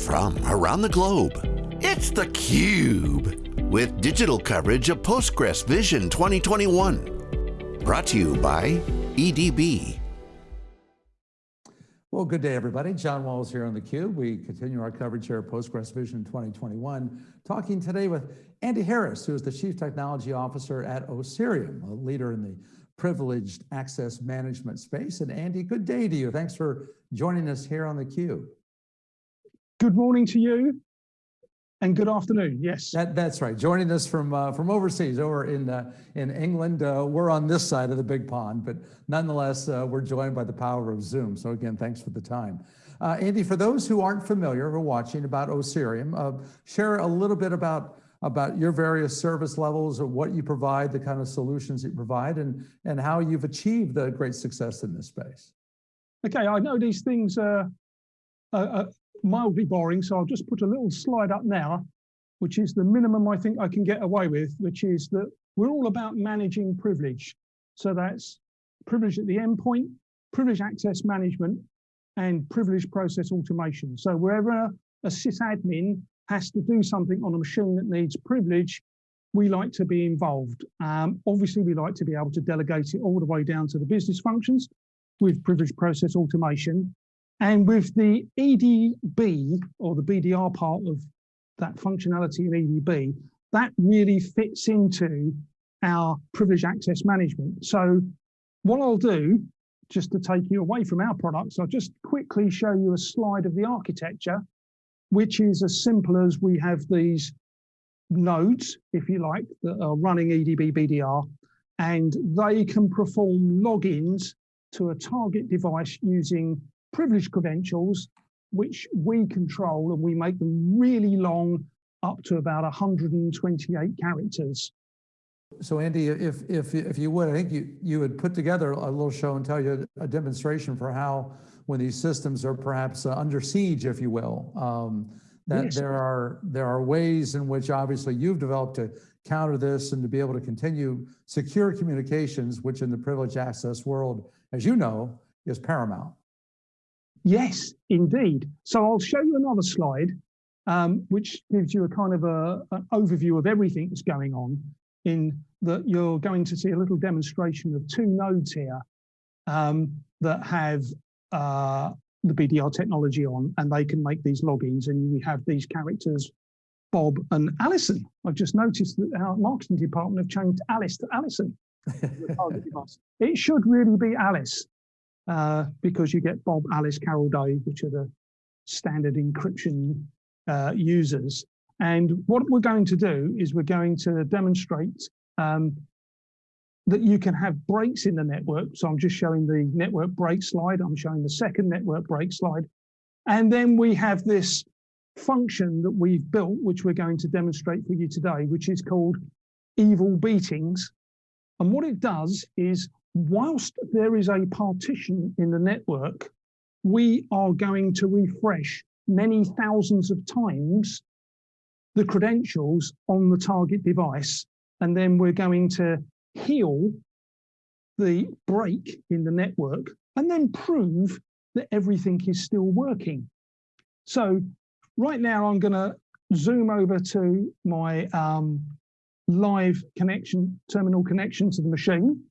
from around the globe. It's theCUBE, with digital coverage of Postgres Vision 2021. Brought to you by EDB. Well, good day, everybody. John Walls here on theCUBE. We continue our coverage here at Postgres Vision 2021, talking today with Andy Harris, who is the Chief Technology Officer at Osirium, a leader in the privileged access management space. And Andy, good day to you. Thanks for joining us here on theCUBE. Good morning to you and good afternoon. Yes, that, that's right. Joining us from uh, from overseas, over in uh, in England. Uh, we're on this side of the big pond, but nonetheless, uh, we're joined by the power of Zoom. So again, thanks for the time, uh, Andy. For those who aren't familiar or watching about Osirium, uh, share a little bit about about your various service levels or what you provide, the kind of solutions you provide, and and how you've achieved the great success in this space. Okay, I know these things are, are, mildly boring, so I'll just put a little slide up now, which is the minimum I think I can get away with, which is that we're all about managing privilege. So that's privilege at the endpoint, privilege access management, and privilege process automation. So wherever a sysadmin has to do something on a machine that needs privilege, we like to be involved. Um, obviously, we like to be able to delegate it all the way down to the business functions with privilege process automation. And with the EDB or the BDR part of that functionality in EDB, that really fits into our privilege access management. So what I'll do, just to take you away from our products, I'll just quickly show you a slide of the architecture, which is as simple as we have these nodes, if you like, that are running EDB BDR, and they can perform logins to a target device using privileged credentials, which we control and we make them really long, up to about 128 characters. So Andy, if, if, if you would, I think you, you would put together a little show and tell you a demonstration for how when these systems are perhaps uh, under siege, if you will, um, that yes. there are there are ways in which obviously you've developed to counter this and to be able to continue secure communications, which in the privileged access world, as you know, is paramount. Yes, indeed. So I'll show you another slide, um, which gives you a kind of a, an overview of everything that's going on in that you're going to see a little demonstration of two nodes here um, that have uh, the BDR technology on and they can make these logins and we have these characters, Bob and Alison. I've just noticed that our marketing department have changed Alice to Alison. it should really be Alice uh, because you get Bob, Alice, Carol, Dave, which are the standard encryption uh, users. And what we're going to do is we're going to demonstrate um, that you can have breaks in the network. So I'm just showing the network break slide. I'm showing the second network break slide. And then we have this function that we've built, which we're going to demonstrate for you today, which is called evil beatings. And what it does is whilst there is a partition in the network, we are going to refresh many thousands of times the credentials on the target device. And then we're going to heal the break in the network and then prove that everything is still working. So right now I'm going to zoom over to my um, live connection, terminal connection to the machine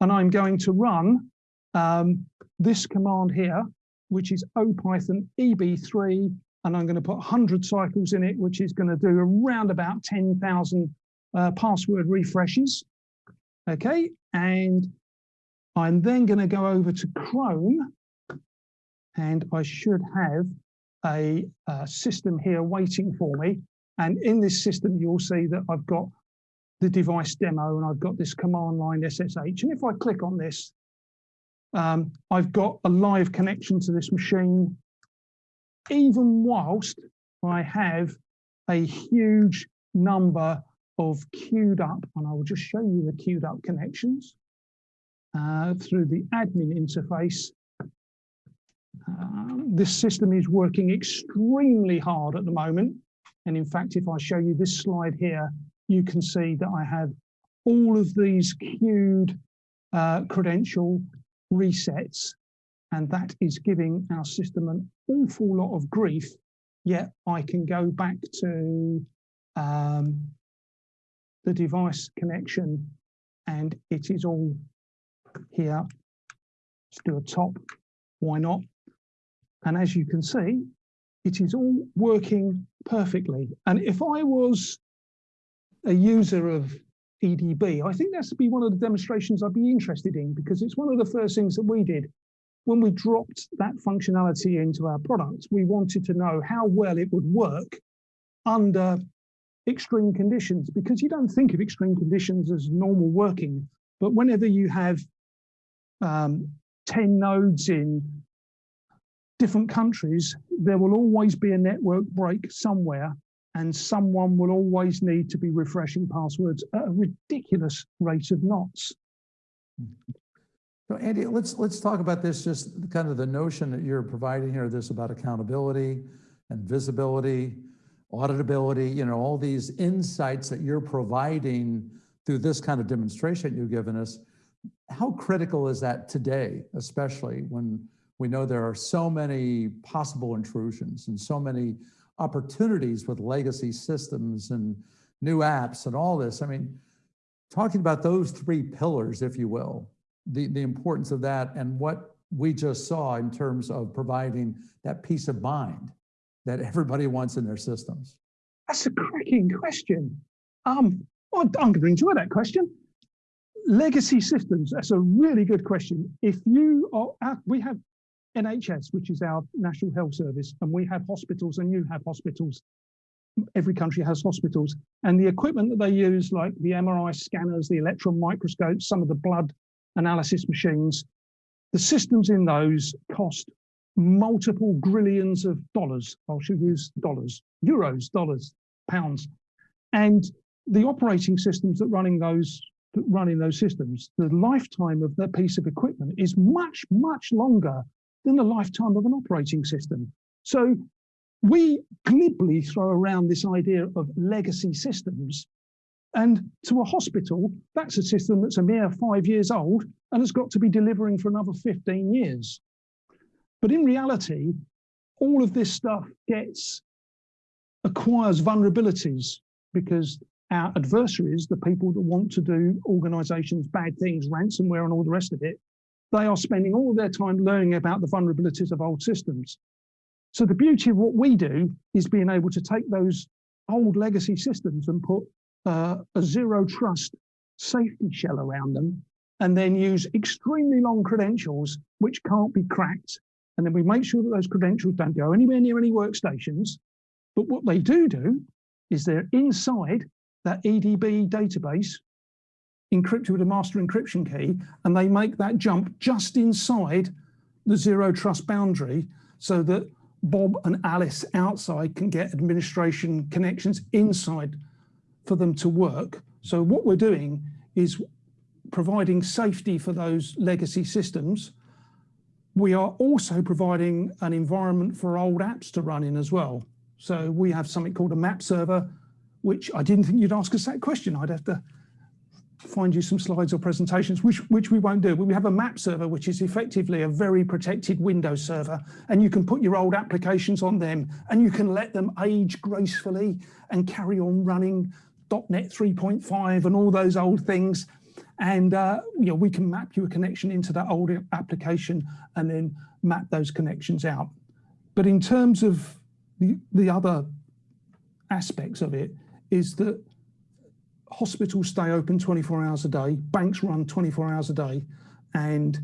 and I'm going to run um, this command here, which is opython eb3, and I'm going to put 100 cycles in it, which is going to do around about 10,000 uh, password refreshes. Okay, and I'm then going to go over to Chrome, and I should have a, a system here waiting for me. And in this system, you'll see that I've got the device demo and I've got this command line SSH. And if I click on this, um, I've got a live connection to this machine, even whilst I have a huge number of queued up, and I will just show you the queued up connections uh, through the admin interface. Um, this system is working extremely hard at the moment. And in fact, if I show you this slide here, you can see that I have all of these queued uh, credential resets, and that is giving our system an awful lot of grief yet I can go back to um, the device connection and it is all here. Let's do a top, why not? And as you can see, it is all working perfectly. And if I was a user of EDB, I think that's to be one of the demonstrations I'd be interested in because it's one of the first things that we did. When we dropped that functionality into our products, we wanted to know how well it would work under extreme conditions because you don't think of extreme conditions as normal working, but whenever you have um, 10 nodes in different countries, there will always be a network break somewhere and someone will always need to be refreshing passwords at a ridiculous rate of knots. So Andy, let's let's talk about this, just kind of the notion that you're providing here, this about accountability and visibility, auditability, you know, all these insights that you're providing through this kind of demonstration you've given us. How critical is that today, especially when we know there are so many possible intrusions and so many opportunities with legacy systems and new apps and all this? I mean, talking about those three pillars, if you will, the, the importance of that and what we just saw in terms of providing that peace of mind that everybody wants in their systems? That's a cracking question. Um, well, I'm going to enjoy that question. Legacy systems, that's a really good question. If you are, we have NHS, which is our National Health Service, and we have hospitals and you have hospitals. Every country has hospitals and the equipment that they use, like the MRI scanners, the electron microscopes, some of the blood analysis machines. The systems in those cost multiple grillions of dollars. I should use dollars, euros, dollars, pounds. And the operating systems that running those that running those systems, the lifetime of that piece of equipment is much, much longer than the lifetime of an operating system. So we glibly throw around this idea of legacy systems and to a hospital, that's a system that's a mere five years old and has got to be delivering for another 15 years. But in reality, all of this stuff gets, acquires vulnerabilities because our adversaries, the people that want to do organizations, bad things, ransomware and all the rest of it, they are spending all their time learning about the vulnerabilities of old systems. So the beauty of what we do is being able to take those old legacy systems and put uh, a zero trust safety shell around them and then use extremely long credentials which can't be cracked. And then we make sure that those credentials don't go anywhere near any workstations. But what they do do is they're inside that EDB database encrypted with a master encryption key, and they make that jump just inside the zero trust boundary so that Bob and Alice outside can get administration connections inside for them to work. So what we're doing is providing safety for those legacy systems. We are also providing an environment for old apps to run in as well. So we have something called a map server, which I didn't think you'd ask us that question. I'd have to find you some slides or presentations, which, which we won't do, we have a map server, which is effectively a very protected Windows server, and you can put your old applications on them, and you can let them age gracefully and carry on running .NET 3.5 and all those old things. And uh, you know, we can map you a connection into that old application and then map those connections out. But in terms of the, the other aspects of it is that hospitals stay open 24 hours a day, banks run 24 hours a day, and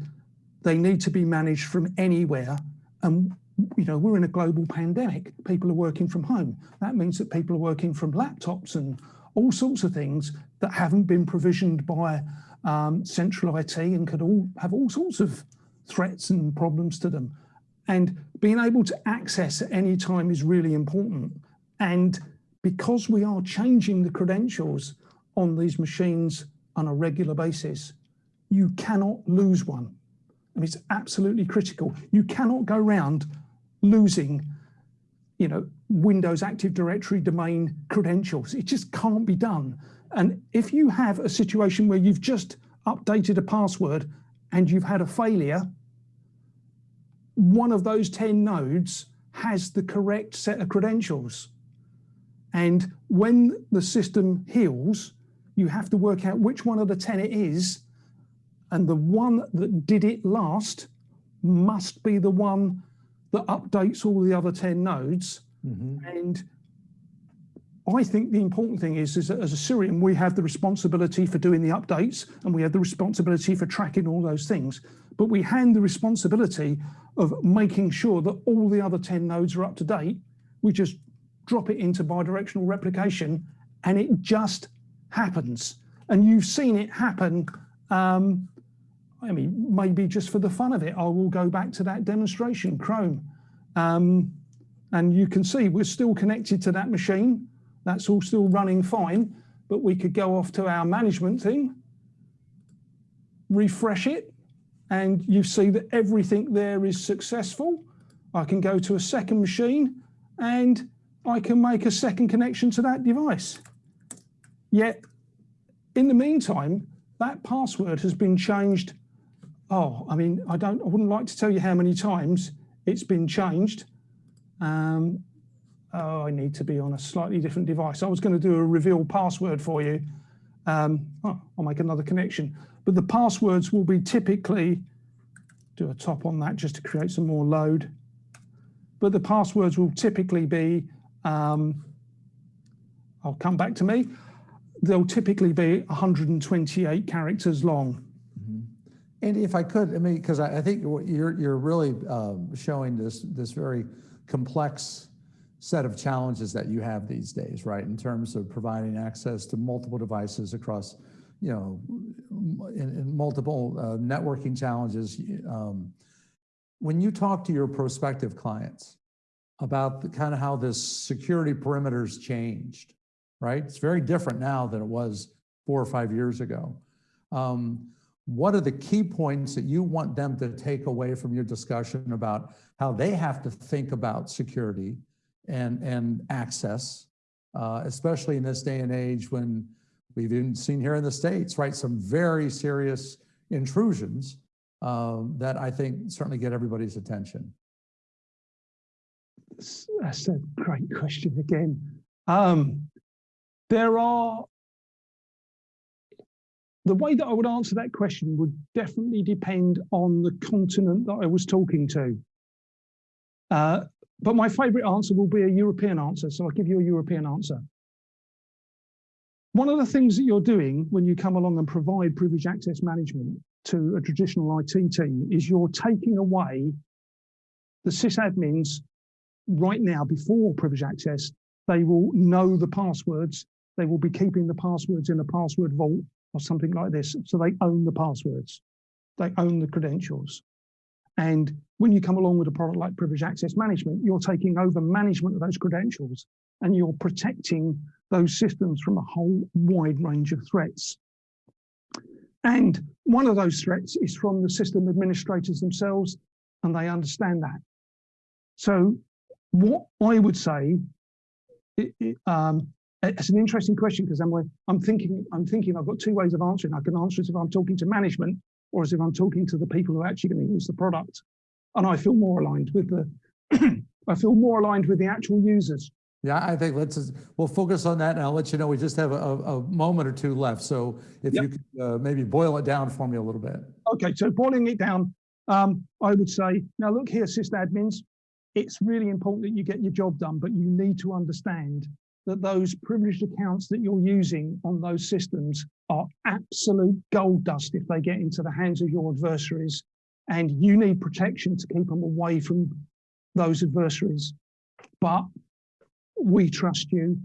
they need to be managed from anywhere. And you know, we're in a global pandemic. People are working from home. That means that people are working from laptops and all sorts of things that haven't been provisioned by um, central IT and could all have all sorts of threats and problems to them. And being able to access at any time is really important. And because we are changing the credentials on these machines on a regular basis, you cannot lose one. It's absolutely critical. You cannot go around losing you know, Windows Active Directory domain credentials. It just can't be done. And if you have a situation where you've just updated a password and you've had a failure, one of those 10 nodes has the correct set of credentials. And when the system heals, you have to work out which one of the 10 it is. And the one that did it last must be the one that updates all the other 10 nodes. Mm-hmm. And I think the important thing is, is that as Osirium, we have the responsibility for doing the updates and we have the responsibility for tracking all those things. But we hand the responsibility of making sure that all the other 10 nodes are up to date. We just drop it into bidirectional replication and it just happens. And you've seen it happen. Um, I mean, maybe just for the fun of it, I will go back to that demonstration, Chrome. Um, and you can see we're still connected to that machine. That's all still running fine, but we could go off to our management thing, refresh it, and you see that everything there is successful. I can go to a second machine and I can make a second connection to that device. Yet, in the meantime, that password has been changed. Oh, I mean, I don't, I wouldn't like to tell you how many times it's been changed. Um, oh, I need to be on a slightly different device. I was going to do a reveal password for you. Um, oh, I'll make another connection. But the passwords will be typically, do a top on that just to create some more load. But the passwords will typically be, um, I'll come back to me, they'll typically be 128 characters long. Andy, if I could, I mean, because I, I think you're you're really um, showing this this very complex set of challenges that you have these days, right? In terms of providing access to multiple devices across, you know, in, in multiple uh, networking challenges. Um, when you talk to your prospective clients about the kind of how this security perimeters changed, right? It's very different now than it was four or five years ago. Um, what are the key points that you want them to take away from your discussion about how they have to think about security and, and access, uh, especially in this day and age when we've even seen here in the States, right, some very serious intrusions um, that I think certainly get everybody's attention. That's a great question again. Um, there are the way that I would answer that question would definitely depend on the continent that I was talking to. Uh, but my favorite answer will be a European answer. So I'll give you a European answer. One of the things that you're doing when you come along and provide privileged access management to a traditional IT team is you're taking away the sysadmins right now before privileged access. They will know the passwords. They will be keeping the passwords in a password vault or something like this. So they own the passwords, they own the credentials. And when you come along with a product like privileged access management, you're taking over management of those credentials and you're protecting those systems from a whole wide range of threats. And one of those threats is from the system administrators themselves, and they understand that. So what I would say, um, it's an interesting question because I'm, I'm thinking, I'm thinking I've got two ways of answering. I can answer it if I'm talking to management or as if I'm talking to the people who are actually going to use the product. And I feel more aligned with the, I feel more aligned with the actual users. Yeah, I think let's, we'll focus on that and I'll let you know, we just have a, a moment or two left. So if yep. you could uh, maybe boil it down for me a little bit. Okay, so boiling it down, um, I would say, now look here, sysadmins, it's really important that you get your job done, but you need to understand that those privileged accounts that you're using on those systems are absolute gold dust if they get into the hands of your adversaries. And you need protection to keep them away from those adversaries. But we trust you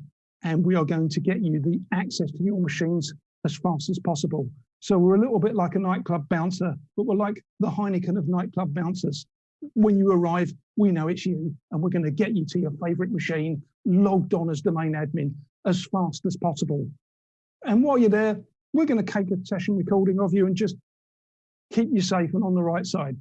and we are going to get you the access to your machines as fast as possible. So we're a little bit like a nightclub bouncer, but we're like the Heineken of nightclub bouncers. When you arrive, we know it's you and we're going to get you to your favorite machine logged on as domain admin as fast as possible. And while you're there, we're going to take a session recording of you and just keep you safe and on the right side.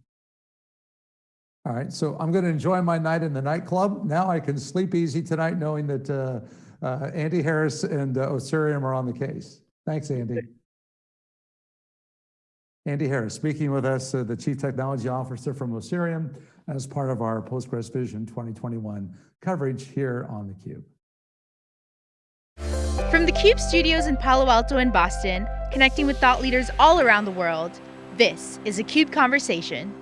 All right, so I'm going to enjoy my night in the nightclub. Now I can sleep easy tonight knowing that uh, uh, Andy Harris and uh, Osirium are on the case. Thanks, Andy. Andy Harris speaking with us, uh, the Chief Technology Officer from Osirium, as part of our Postgres Vision 2021 coverage here on theCUBE. From the CUBE studios in Palo Alto and Boston, connecting with thought leaders all around the world, this is a CUBE Conversation.